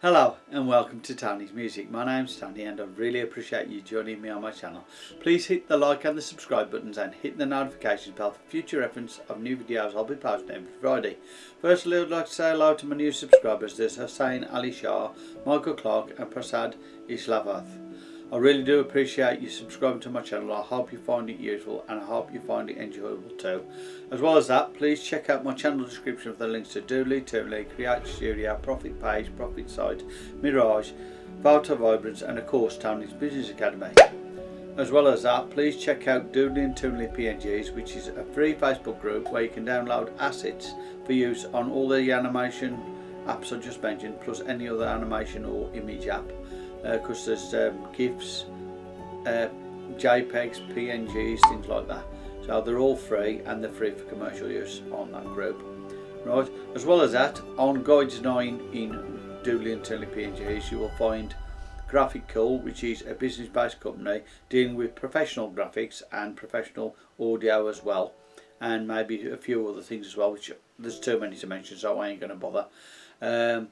Hello and welcome to Tony's Music. My name's Tony and I really appreciate you joining me on my channel. Please hit the like and the subscribe buttons and hit the notifications bell for future reference of new videos I'll be posting every Friday. Firstly I'd like to say hello to my new subscribers. There's Hussein Ali Shah, Michael Clark and Prasad Islavath. I really do appreciate you subscribing to my channel. I hope you find it useful and I hope you find it enjoyable too. As well as that, please check out my channel description for the links to Doodly, Toonly, Create Studio, Profit Page, Profit Site, Mirage, Photo Vibrance and of course Tony's Business Academy. As well as that, please check out Doodly and Toonly PNGs which is a free Facebook group where you can download assets for use on all the animation apps I just mentioned plus any other animation or image app because uh, there's um, GIFs, uh, JPEGs, PNGs, things like that. So they're all free and they're free for commercial use on that group. Right, as well as that, on Guides 9 in Doodly and Toonly PNGs you will find Graphic Cool, which is a business-based company dealing with professional graphics and professional audio as well and maybe a few other things as well which there's too many to mention so I ain't going to bother um,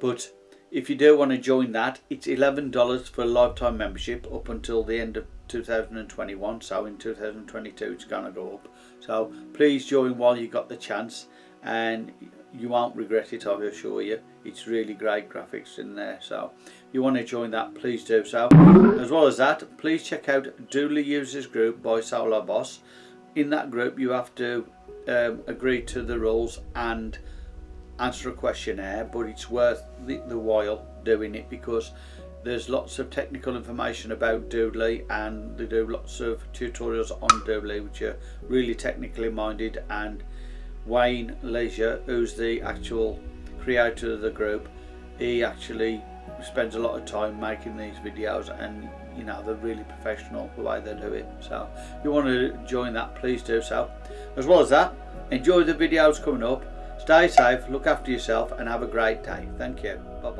but if you do want to join that it's $11 for a lifetime membership up until the end of 2021 so in 2022 it's going to go up. So please join while you got the chance and you won't regret it I assure you. It's really great graphics in there so if you want to join that please do so. As well as that please check out Doodly Users Group by Solo Boss. In that group you have to um, agree to the rules and answer a questionnaire but it's worth the, the while doing it because there's lots of technical information about Doodly and they do lots of tutorials on Doodly which are really technically minded and Wayne Leisure who's the actual creator of the group he actually spends a lot of time making these videos and you know they're really professional the way they do it. So if you want to join that please do so. As well as that enjoy the videos coming up Stay safe, look after yourself and have a great day. Thank you. Bye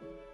you